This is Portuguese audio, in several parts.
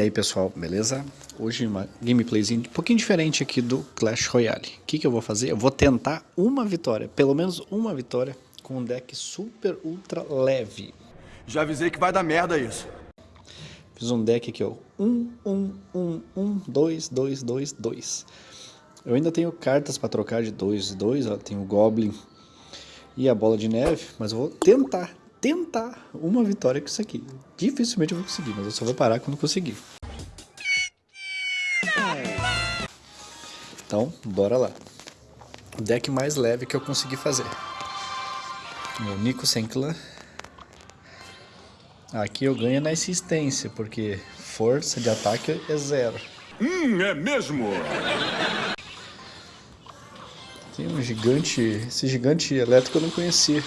E aí pessoal, beleza? Hoje uma gameplayzinha um pouquinho diferente aqui do Clash Royale. O que, que eu vou fazer? Eu vou tentar uma vitória, pelo menos uma vitória, com um deck super ultra leve. Já avisei que vai dar merda isso. Fiz um deck aqui, ó. 1, 1, 1, 1, 2, 2, 2, 2. Eu ainda tenho cartas para trocar de 2 e 2, ó. Tenho o Goblin e a Bola de Neve, mas eu vou tentar tentar uma vitória com isso aqui. Dificilmente eu vou conseguir, mas eu só vou parar quando conseguir. Então, bora lá. O deck mais leve que eu consegui fazer. Meu Nico sem clã. Aqui eu ganho na insistência, porque força de ataque é zero. Hum, é mesmo? Tem um gigante... Esse gigante elétrico eu não conhecia.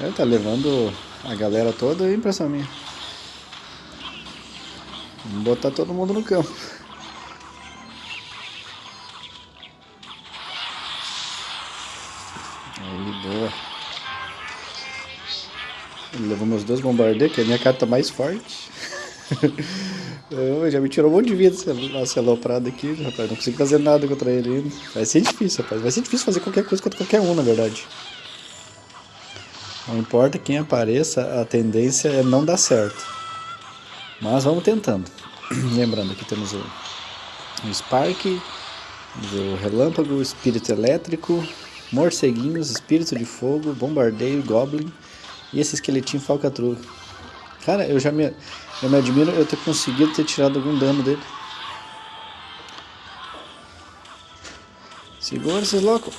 Ele tá levando a galera toda e impressão minha. Vamos botar todo mundo no campo. Aí, boa. Ele levou meus dois bombardeiros, que é a minha carta mais forte. Eu, já me tirou um monte de vida esse aloprado aqui, rapaz. Não consigo fazer nada contra ele ainda. Vai ser difícil, rapaz. Vai ser difícil fazer qualquer coisa contra qualquer um, na verdade. Não importa quem apareça, a tendência é não dar certo. Mas vamos tentando. Lembrando que temos o, o Spark, o Relâmpago, o Espírito Elétrico, Morceguinhos, Espírito de Fogo, Bombardeio, Goblin e esse esqueletinho Falcatrua. Cara, eu já me, eu me admiro eu ter conseguido ter tirado algum dano dele. Segura esses loucos.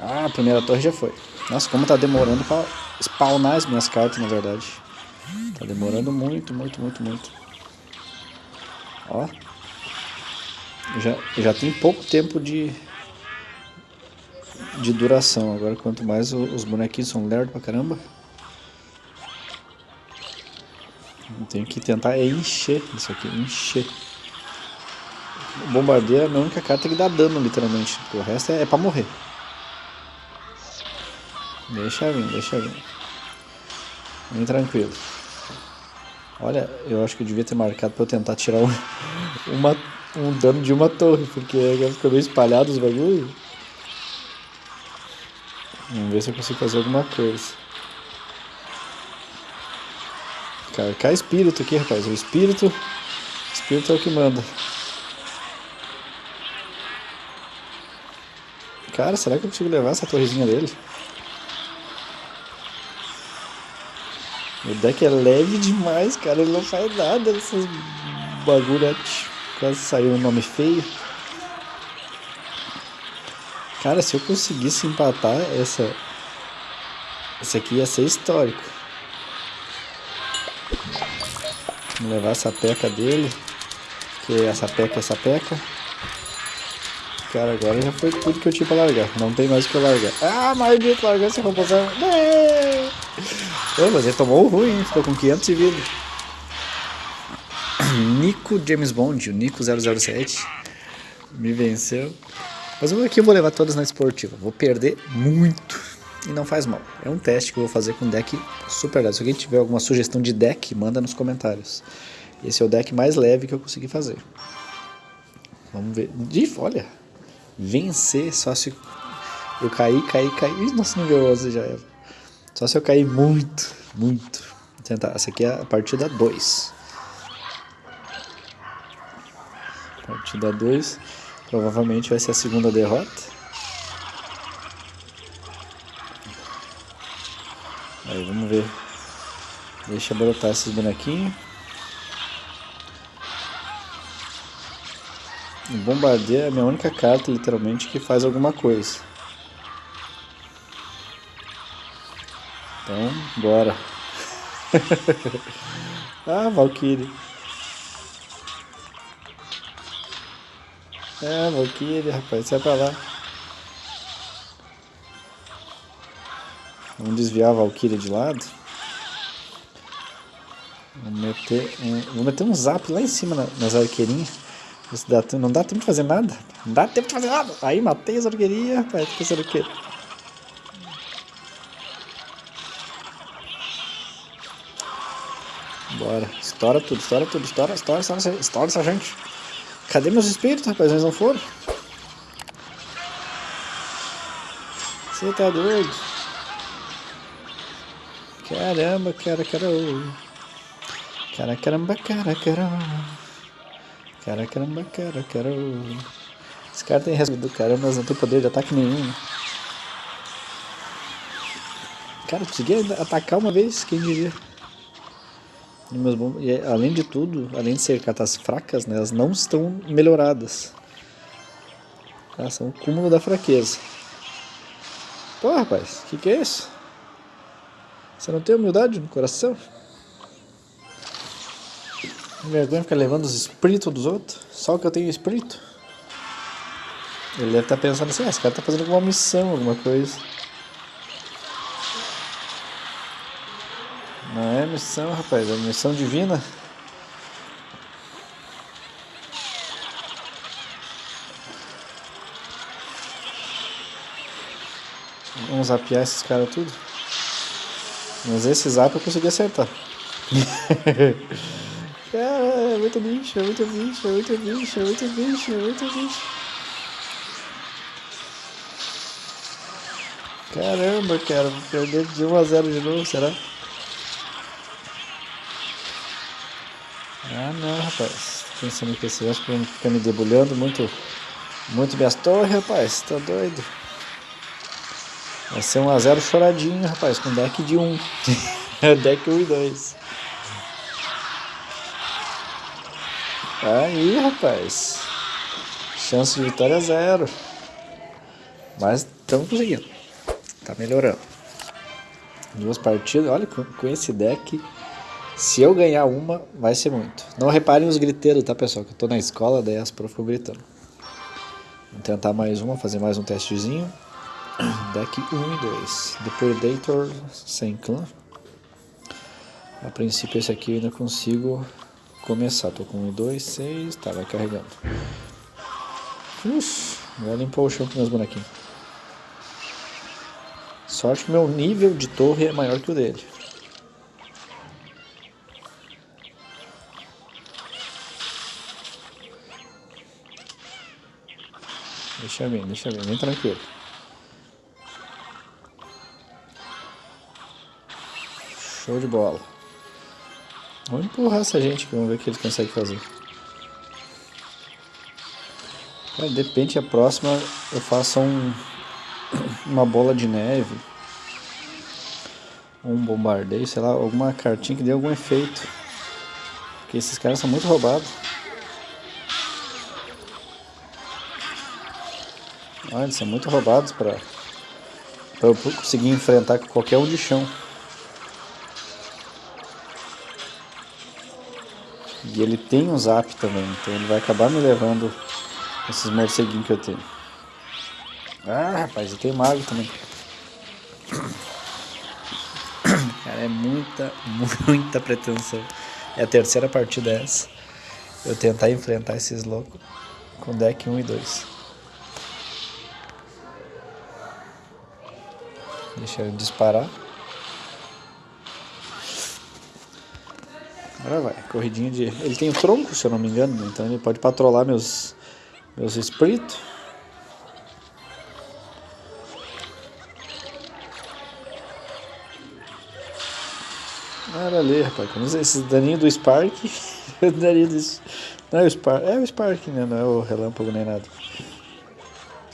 Ah, a primeira torre já foi. Nossa, como tá demorando pra spawnar as minhas cartas, na verdade. Tá demorando muito, muito, muito, muito. Ó. Já, já tem pouco tempo de de duração. Agora, quanto mais os bonequinhos são lerdos pra caramba. Eu tenho que tentar encher isso aqui, encher. O bombardeiro é a única carta que dá dano, literalmente. O resto é, é pra morrer. Deixa vir, deixa vir. Bem tranquilo. Olha, eu acho que eu devia ter marcado pra eu tentar tirar um, uma, um dano de uma torre, porque ficou meio espalhado os bagulhos. Vamos ver se eu consigo fazer alguma coisa. Cara, cai espírito aqui, rapaz. O espírito. O espírito é o que manda. Cara, será que eu consigo levar essa torrezinha dele? O deck é leve demais, cara. Ele não faz nada dessas bagulho. Quase saiu um nome feio. Cara, se eu conseguisse empatar essa... Esse aqui ia ser histórico. Vamos levar essa peca dele. Que essa peca, essa peca. Cara, agora já foi tudo que eu tinha pra largar. Não tem mais o que largar. Ah, maldito, largou essa composição. Ô, mas ele tomou ruim? Ficou com 500 de vida. Nico James Bond, o Nico 007. Me venceu. Mas aqui eu vou levar todas na esportiva. Vou perder muito. E não faz mal. É um teste que eu vou fazer com deck super leve. Se alguém tiver alguma sugestão de deck, manda nos comentários. Esse é o deck mais leve que eu consegui fazer. Vamos ver. Olha, vencer só se eu cair, cair, cair. Nossa, nível 11 já era. Só se eu cair muito, muito. Vou tentar. Essa aqui é a partida 2. Partida 2. Provavelmente vai ser a segunda derrota. Aí, vamos ver. Deixa brotar esses bonequinhos. O é a minha única carta, literalmente, que faz alguma coisa. Bora. ah, Valkyrie. É, Valkyrie, rapaz, sai pra lá. Vamos desviar a Valkyrie de lado. Vamos meter um, vou meter um zap lá em cima nas arqueirinhas. Dá, não dá tempo de fazer nada. Não dá tempo de fazer nada. Aí matei as arqueirinhas, rapaz. Tô pensando Bora. Estoura tudo, estoura tudo, estoura, estoura, estoura, estoura essa gente. Cadê meus espíritos, rapaz? Eles não foram? Você tá doido? Caramba, cara, cara. Cara, caramba, cara, cara. Cara, caramba, cara, cara. Esse cara tem resto do caramba, mas não tem poder de ataque nenhum. Cara, consegui atacar uma vez, quem diria. E meus e além de tudo, além de ser cartas fracas, né, elas não estão melhoradas. Elas são o cúmulo da fraqueza. Pô, rapaz, o que, que é isso? Você não tem humildade no coração? Vergonha ficar levando os espíritos dos outros? Só que eu tenho espírito? Ele deve estar tá pensando assim, ah, esse cara está fazendo alguma missão, alguma coisa. Não é missão, rapaz, é missão divina. Vamos zapear esses caras tudo. Mas esse zap eu consegui acertar. Cara, é muito bicho, é muito bicho, é muito bicho, é muito bicho, é muito bicho. Caramba, cara, vou perder de 1 a 0 de novo, será? Tô pensando que esse resto fica me debulhando muito. Muito minhas torres, rapaz. Tá doido. Vai ser 1x0 choradinho, rapaz, com deck de 1. deck 1 e 2. Aí, rapaz. Chance de vitória zero. Mas estamos conseguindo. Tá melhorando. Duas partidas. Olha, com esse deck, se eu ganhar uma, vai ser muito. Não reparem os griteiros, tá, pessoal? Que eu tô na escola, daí as profs ficam gritando. Vamos tentar mais uma, fazer mais um testezinho. Deck 1 e 2. Depredator sem clã. A princípio esse aqui eu ainda consigo começar. Tô com 1 e 2, 6. Tá, vai carregando. Uf, vai limpar o chão com meus bonequinhos. Sorte que meu nível de torre é maior que o dele. Deixa bem, deixa bem, bem tranquilo. Show de bola. Vamos empurrar essa gente vamos ver o que eles conseguem fazer. Cara, de repente a próxima eu faço um, uma bola de neve. Um bombardeio, sei lá, alguma cartinha que dê algum efeito. Porque esses caras são muito roubados. Olha, eles são muito roubados para eu conseguir enfrentar qualquer um de chão. E ele tem um zap também, então ele vai acabar me levando esses morceguinhos que eu tenho. Ah, rapaz, eu tenho mago também. Cara, é muita, muita pretensão. É a terceira partida essa. Eu tentar enfrentar esses loucos com deck 1 e 2. Deixa eu disparar. Agora vai, corridinha de... Ele tem tronco, se eu não me engano, então ele pode patrolar meus, meus espíritos. Olha ali, rapaz, como esse daninho do Spark, daninho do... Não é o Spark, é o Spark, né? Não é o relâmpago nem nada.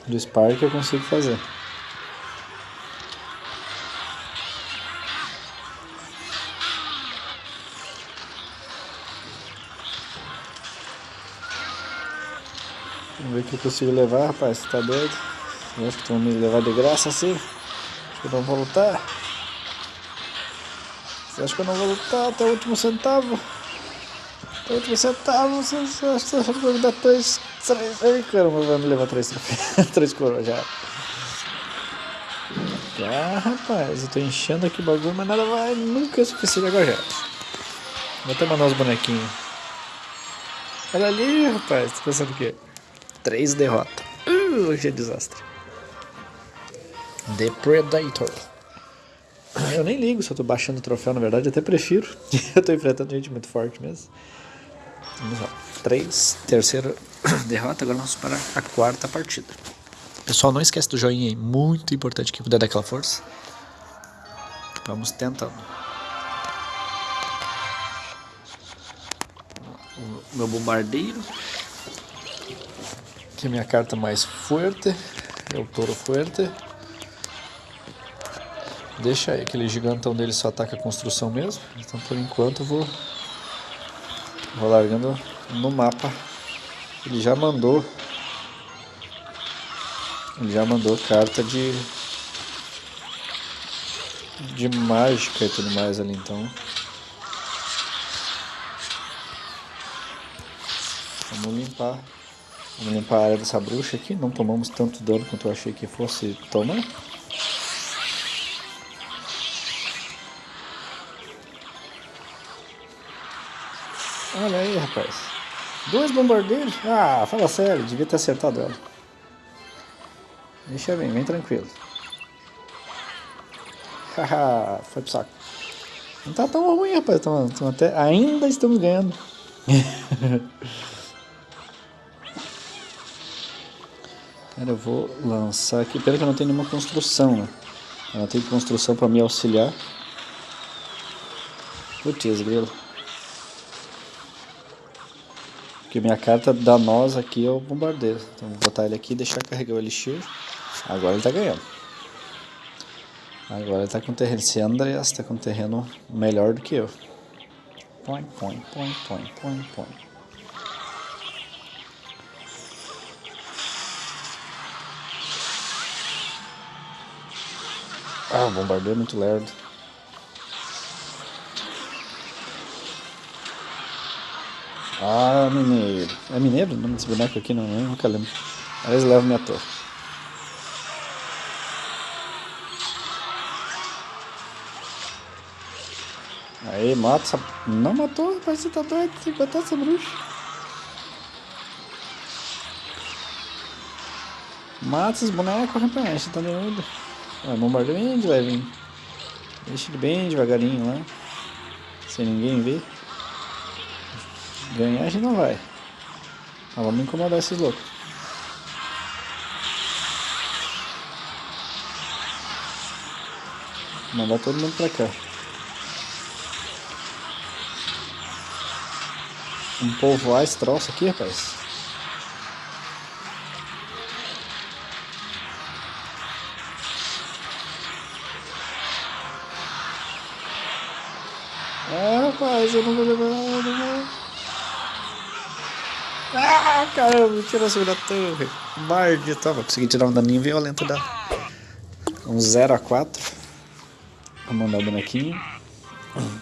Do Spark eu consigo fazer. Vamos ver o que eu consigo levar, rapaz. Você tá doido? Eu acho que vão me levar de graça assim. Acho que eu não vou lutar. Você acha que eu não vou lutar até o último centavo? Até o último centavo, você acha que vai me dar três. três ai, caramba, vai me levar três três coroas já. Já, rapaz, eu tô enchendo aqui o bagulho, mas nada vai, nunca é suficiente agora já. Vou até mandar os bonequinhos. Olha ali, rapaz, tá pensando o quê? Três derrotas. Uh, hoje é desastre. Depredator. Eu nem ligo se eu tô baixando o troféu, na verdade, até prefiro. eu tô enfrentando gente muito forte mesmo. Vamos lá. Três, terceira derrota, agora vamos para a quarta partida. Pessoal, não esquece do joinha aí, muito importante que puder dar aquela força. Vamos tentando. O meu bombardeiro. Aqui minha carta mais forte. É o touro forte. Deixa aquele gigantão dele só ataca a construção mesmo. Então por enquanto eu vou, vou largando no mapa. Ele já mandou. Ele já mandou carta de. De mágica e tudo mais ali, então. Vamos limpar. Vamos limpar a área dessa bruxa aqui. Não tomamos tanto dano quanto eu achei que fosse tomar. Olha aí, rapaz. Dois bombardeiros? Ah, fala sério, devia ter acertado ela. Deixa bem, vem tranquilo. Haha, foi pro saco. Não tá tão ruim, rapaz. Tão, tão até, ainda estamos ganhando. eu vou lançar aqui. Pena que eu não tenho nenhuma construção, né? Eu não tenho construção pra me auxiliar. Putz, grilo. Porque minha carta danosa aqui é o bombardeiro. Então vou botar ele aqui e deixar carregar o elixir. Agora ele tá ganhando. Agora ele tá com terreno. Esse Andreas tá com terreno melhor do que eu. Põe, põe, põe, põe, põe, põe. Ah, o bombardeiro é muito lerdo. Ah, mineiro. É mineiro o nome desse boneco aqui? Não, eu nunca lembro. Aí eles levam minha torre. Aí, mata essa... Não matou, rapaz, você tá doido. Tem que matar essa bruxa. Mata esses bonecos, rapaz. Você tá doido. Ah, bombardeio bem de levinho. Deixa ele bem devagarinho lá. Sem ninguém ver. Ganhar a gente não vai. Mas vamos incomodar esses loucos. Mandar todo mundo pra cá. Um povoar esse troço aqui, rapaz. Rapaz, eu não vou levar, não vou. Ah, caramba, tirou a segunda torre. Bard, tava. Consegui tirar um daninho violento da. Um 0 a 4 Vou mandar o bonequinho.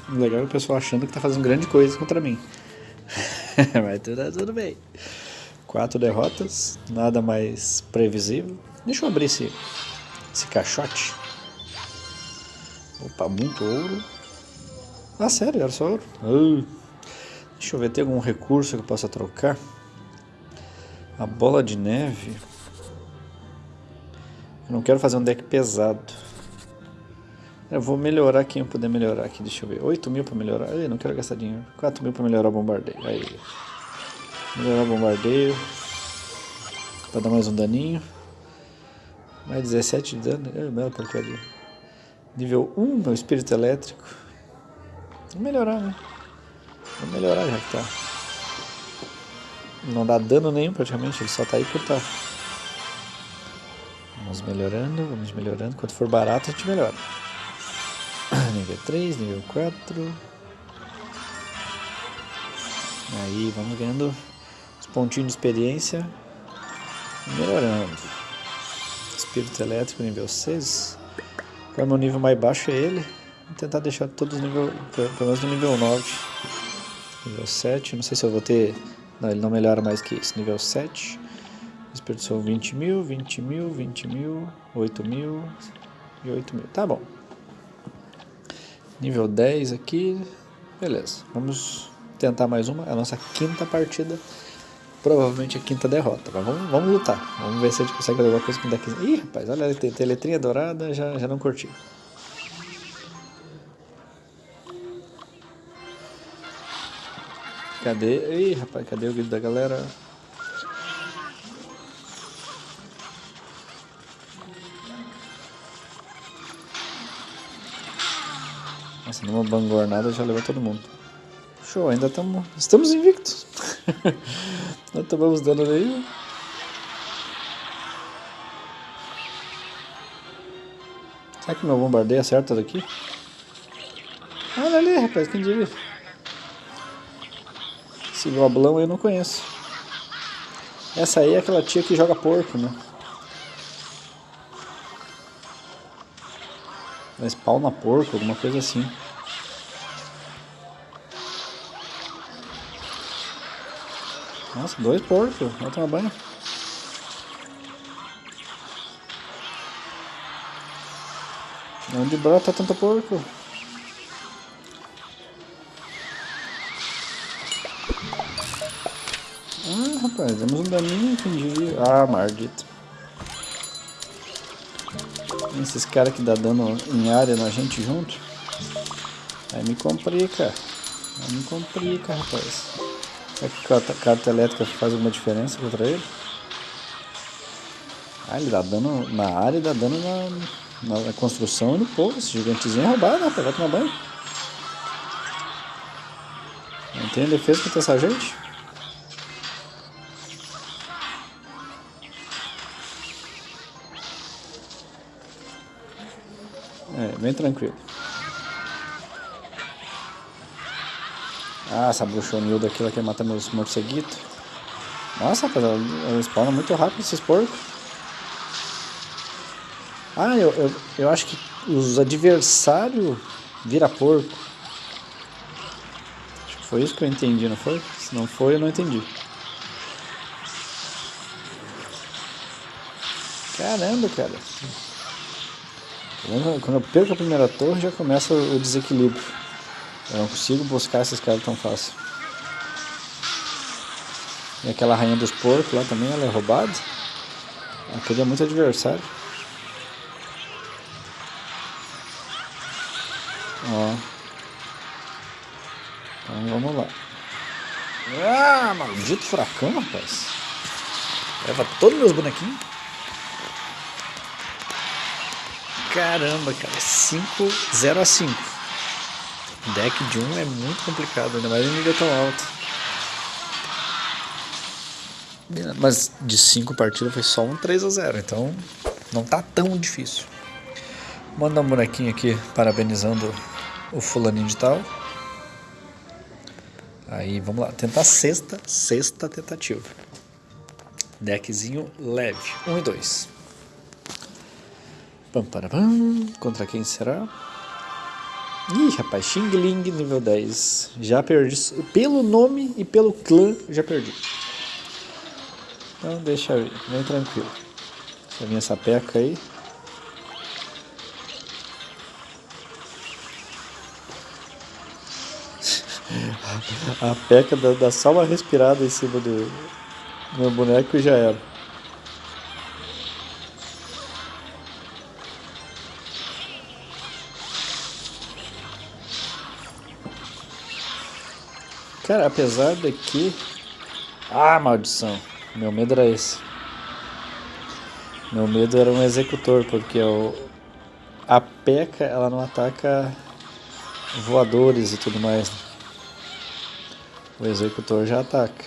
Legal é o pessoal achando que tá fazendo grande coisa contra mim. Mas tudo, tudo bem. Quatro derrotas, nada mais previsível. Deixa eu abrir esse, esse caixote. Opa, muito ouro. Ah, sério, era só ouro? Uh. Deixa eu ver, tem algum recurso que eu possa trocar? A bola de neve. Eu não quero fazer um deck pesado. Eu vou melhorar quem eu puder melhorar aqui. Deixa eu ver. 8 mil pra melhorar. Ai, não quero gastar dinheiro. 4 mil pra melhorar o bombardeio. Aí. Melhorar o bombardeio. Pra dar mais um daninho. Mais 17 de dano. Ai, bela porcaria. Nível 1, meu espírito elétrico. Vou melhorar, né? Vou melhorar já que tá. Não dá dano nenhum praticamente, ele só tá aí por tá. Vamos melhorando, vamos melhorando. Quanto for barato, a gente melhora. nível 3, nível 4. Aí, vamos ganhando os pontinhos de experiência. Melhorando. Espírito elétrico, nível 6. Qual é o meu nível mais baixo é ele. Tentar deixar todos nível, pelo menos no nível 9. Nível 7, não sei se eu vou ter não, ele não melhora mais que isso. Nível 7. Desperdiçou 20 mil, 20 mil, 20 mil, 8 mil e 8 mil. Tá bom. Nível 10 aqui. Beleza. Vamos tentar mais uma. É a nossa quinta partida. Provavelmente a quinta derrota. Mas vamos, vamos lutar. Vamos ver se a gente consegue fazer alguma coisa com o deck. Ih, rapaz, olha, tem, tem letrinha dourada. Já, já não curti. Cadê? Ih, rapaz, cadê o vídeo da galera? Nossa, numa bangornada já levou todo mundo. Show, ainda estamos. Estamos invictos. Não tomamos dano nenhum. Será que meu bombardeio acerta daqui? Olha ali, rapaz, quem diria? Esse goblão eu não conheço. Essa aí é aquela tia que joga porco, né? Ela spawna porco, alguma coisa assim. Nossa, dois porcos. Vai tomar banho. Onde brota tanto porco? Rapaz, demos um daninho, diria? Ah, maldito. Esses caras que dá dano em área na gente junto. Aí me complica. Aí me complica, rapaz. Será que a carta elétrica faz alguma diferença contra ele? Ah, ele dá dano na área e dá dano na, na, construção e no povo. Esse gigantezinho é roubado, rapaz. Vai tomar banho. Não tem defesa contra essa gente? Bem tranquilo. Ah, essa bruxonilda aqui, ela quer matar meus morceguitos. Nossa, rapaz, ela, spawna muito rápido esses porcos. Ah, eu, eu, eu acho que os adversários vira porco. Acho que foi isso que eu entendi, não foi? Se não foi, eu não entendi. Caramba, cara. Quando eu perco a primeira torre, já começa o desequilíbrio. Eu não consigo buscar esses caras tão fácil. E aquela rainha dos porcos lá também, ela é roubada. Aquele é muito adversário. Ó. Então vamos lá. Ah, maldito furacão, rapaz. Leva todos meus bonequinhos. Caramba, cara. 5, 0 a 5. Deck de 1 um é muito complicado, ainda mais em nível tão alto. Mas de 5 partidas foi só um 3 a 0, então não tá tão difícil. Manda um bonequinho aqui parabenizando o fulaninho de tal. Aí vamos lá, tentar sexta, sexta tentativa. Deckzinho leve, 1 um e 2. Pam. Contra quem será? Ih, rapaz, Xing Ling nível 10. Já perdi. Pelo nome e pelo clã, já perdi. Então deixa eu ir, tranquilo. Deixa vir essa peca aí. A peca dá só uma respirada em cima do meu boneco e já era. Cara, apesar de que... Ah, maldição. Meu medo era esse. Meu medo era um executor, porque o... a peca ela não ataca voadores e tudo mais. O executor já ataca.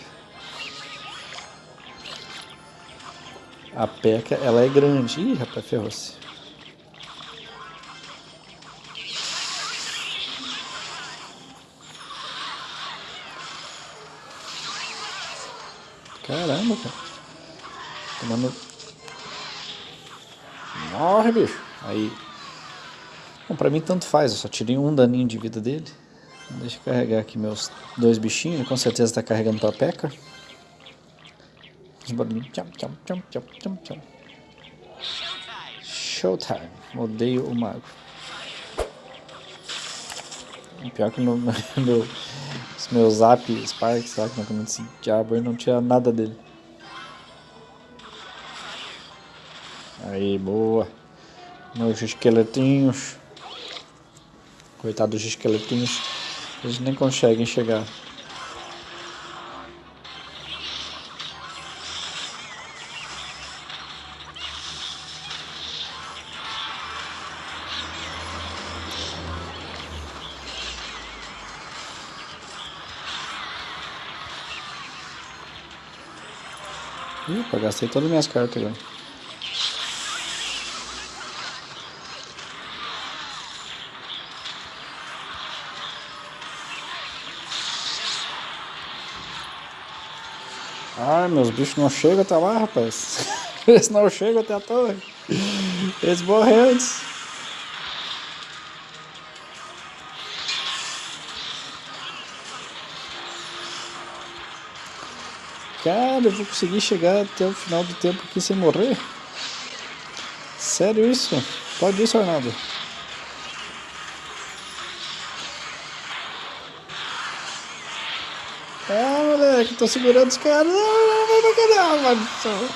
A peca ela é grande. Ih, rapaz, ferrou-se. Caramba, cara. Tomando. Morre, bicho. Aí. Bom, pra mim tanto faz, eu só tirei um daninho de vida dele. Deixa eu carregar aqui meus dois bichinhos, com certeza tá carregando pra peca. Os barulhinhos. Tchau, tchau, tchau, tchau, tchau, tchau. Showtime. Odeio o mago. Pior que no meu, os meus zap Sparks lá, que não tem esse diabo aí, não tinha nada dele. Aí, boa. Meus esqueletinhos. Coitado dos esqueletinhos. Eles nem conseguem chegar. Gastei todas as minhas cartas agora. Ah, meus bichos não chegam até lá, rapaz. Eles não chegam até a torre. Eles morreram antes. Cara, eu vou conseguir chegar até o final do tempo aqui sem morrer? Sério isso? Pode isso, Arnaldo? Ah, moleque, tô segurando os caras. Não, não, não, não, não, maldição.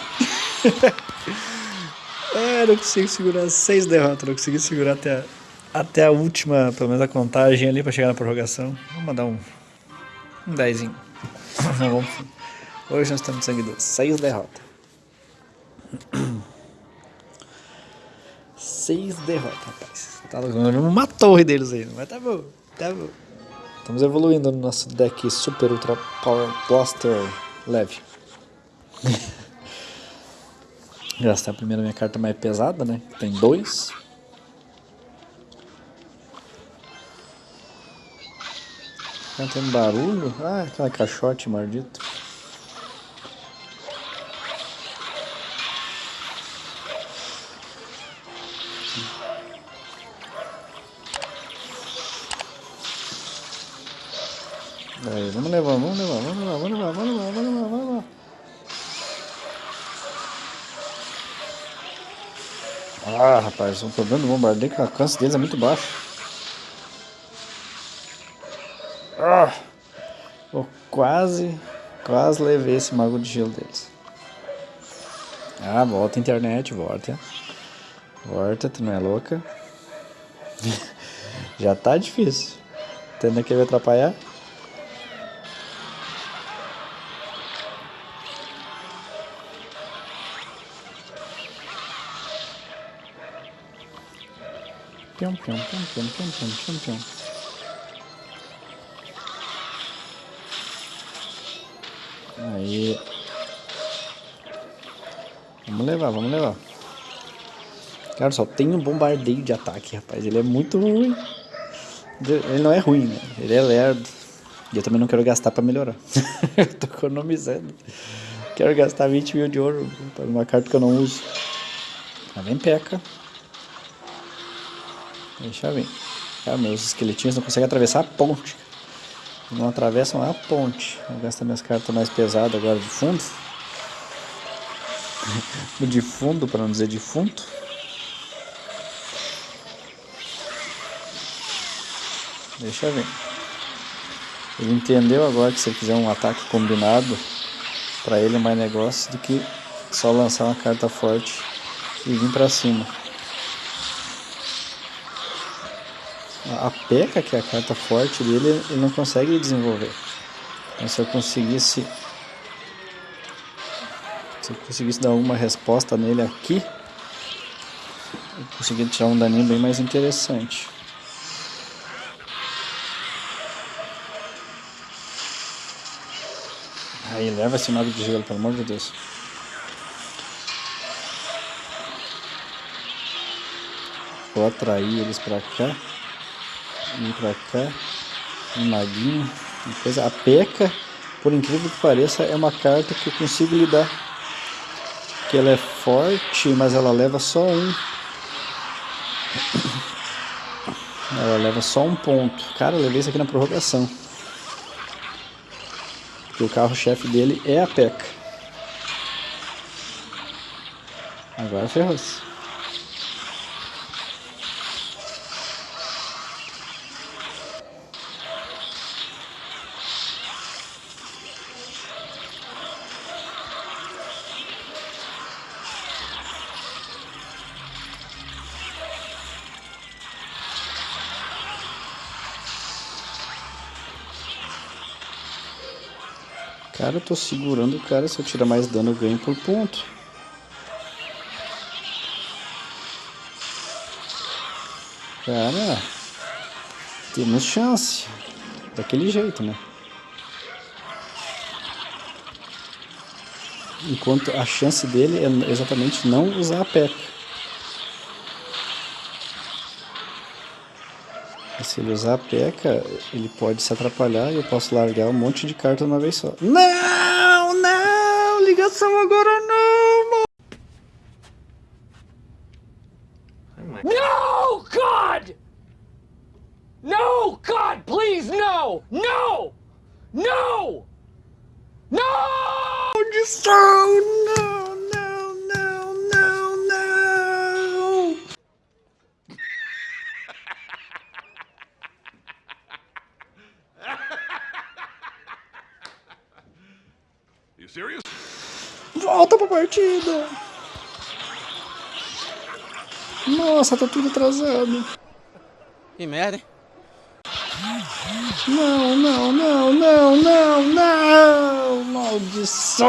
é, não consigo segurar seis derrotas, não consegui segurar até a, até a última, pelo menos a contagem ali pra chegar na prorrogação. Vamos mandar um, um dezinho. vamos. Hoje nós estamos sangue doce. Seis derrotas. Seis derrotas, rapaz. Tá uma torre deles aí, mas tá bom, tá bom. Estamos evoluindo no nosso deck Super Ultra Power Blaster leve. Gastar primeiro a minha carta mais pesada, né? Tem dois. Tá tendo barulho? Ah, aquela caixote maldito. Aí, vamos levar, vamos levar, vamos levar, vamos levar, vamos levar, vamos levar, vamos levar. Ah, rapaz, o problema do bombardeio é que o alcance deles é muito baixo. Ah, eu quase, quase levei esse mago de gelo deles. Ah, volta a internet, volta. Volta, tu não é louca. Já tá difícil. Tendo que me atrapalhar. Pium. Aí. Vamos levar, vamos levar. Cara, só tem um bombardeio de ataque, rapaz. Ele é muito ruim. Ele não é ruim, né? Ele é lerdo. E eu também não quero gastar pra melhorar. eu tô economizando. Quero gastar 20 mil de ouro pra uma carta que eu não uso. Lá vem peca. Deixa eu ver. Cara, meus esqueletinhos não conseguem atravessar a ponte. Não atravessam a ponte. Vou gastar minhas cartas mais pesadas agora de fundo. de fundo, para não dizer defunto. Deixa eu ver. Ele entendeu agora que se ele fizer um ataque combinado, para ele é mais negócio do que só lançar uma carta forte e vir para cima. A peca, que é a carta forte dele, ele não consegue desenvolver. Então, se eu conseguisse se eu conseguisse dar alguma resposta nele aqui, eu conseguiria tirar um daninho bem mais interessante. Aí leva esse mago de gelo, pelo amor de Deus. Vou atrair eles pra cá. Vem pra cá. Um maguinho. Uma coisa. A peca, por incrível que pareça, é uma carta que eu consigo lidar. Que ela é forte, mas ela leva só um. Ela leva só um ponto. Cara, eu levei isso aqui na prorrogação. Porque o carro-chefe dele é a peca. Agora ferrou-se. Cara, eu tô segurando o cara, se eu tirar mais dano eu ganho por ponto. Cara, temos chance. Daquele jeito, né? Enquanto a chance dele é exatamente não usar a peca. Se ele usar a peca, ele pode se atrapalhar e eu posso largar um monte de carta uma vez só. Não, não, ligação agora não, mano. No, God! No, God, please, no! No! No! No! Maldição, não, não, não, não, não. You serious? Volta pra partida. Nossa, tá tudo atrasado. Que merda, hein? Não, não, não, não, não, não! Maldição!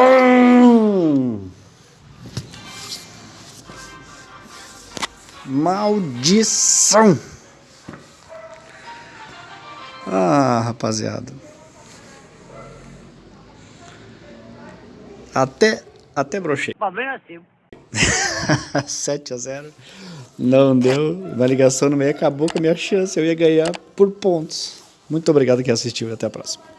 Maldição! Ah, rapaziada. Até, até brochei. Problema é seu. 7 a 0. Não deu. Uma ligação no meio acabou com a minha chance. Eu ia ganhar por pontos. Muito obrigado que assistiu e até a próxima.